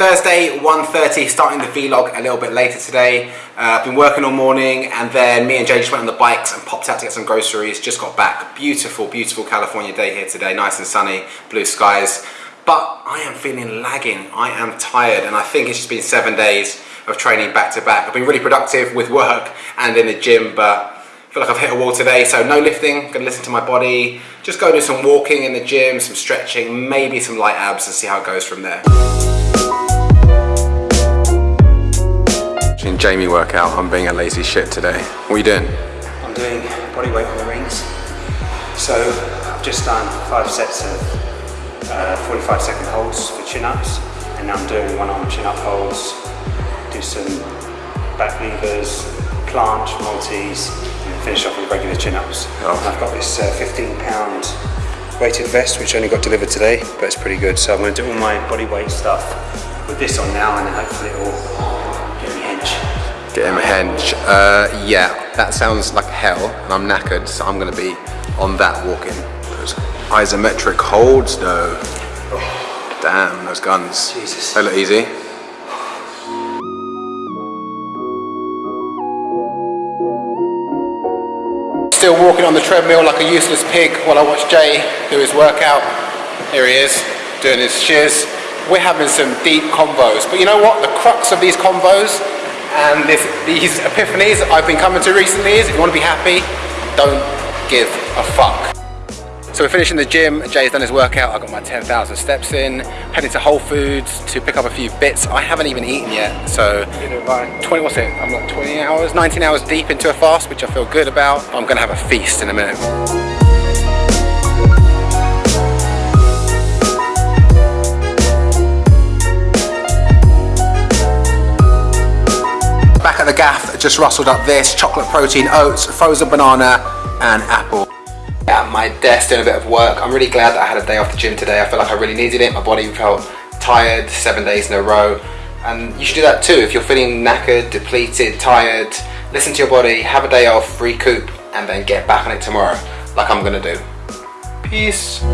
Thursday, 1.30, starting the vlog a little bit later today. Uh, I've been working all morning and then me and Jay just went on the bikes and popped out to get some groceries. Just got back. Beautiful, beautiful California day here today. Nice and sunny, blue skies. But I am feeling lagging. I am tired and I think it's just been seven days of training back to back. I've been really productive with work and in the gym, but I feel like I've hit a wall today, so no lifting, gonna listen to my body, just go do some walking in the gym, some stretching, maybe some light abs and see how it goes from there. Jamie work out, I'm being a lazy shit today. What are you doing? I'm doing body weight on the rings. So I've just done five sets of uh, 45 second holds for chin-ups and now I'm doing one arm chin-up holds, do some back levers, planche, multis, and finish off with regular chin-ups. Oh. I've got this uh, 15 pound weighted vest which only got delivered today but it's pretty good so I'm going to do all my body weight stuff with this on now and hopefully it will get me hinge. Get him a hench. Uh, yeah, that sounds like hell, and I'm knackered, so I'm gonna be on that walking. Those isometric holds, though. Damn, those guns. Jesus. They look easy. Still walking on the treadmill like a useless pig while I watch Jay do his workout. Here he is, doing his shiz. We're having some deep combos, but you know what? The crux of these combos and this, these epiphanies I've been coming to recently is if you want to be happy, don't give a fuck. So we're finishing the gym, Jay's done his workout, I got my 10,000 steps in, heading to Whole Foods to pick up a few bits. I haven't even eaten yet, so 20, what's it, I'm like 20 hours, 19 hours deep into a fast, which I feel good about. I'm gonna have a feast in a minute. Gaff, just rustled up this chocolate protein oats, frozen banana, and apple. At my desk doing a bit of work. I'm really glad that I had a day off the gym today. I feel like I really needed it. My body felt tired seven days in a row. And you should do that too. If you're feeling knackered, depleted, tired, listen to your body, have a day off, recoup, and then get back on it tomorrow, like I'm gonna do. Peace.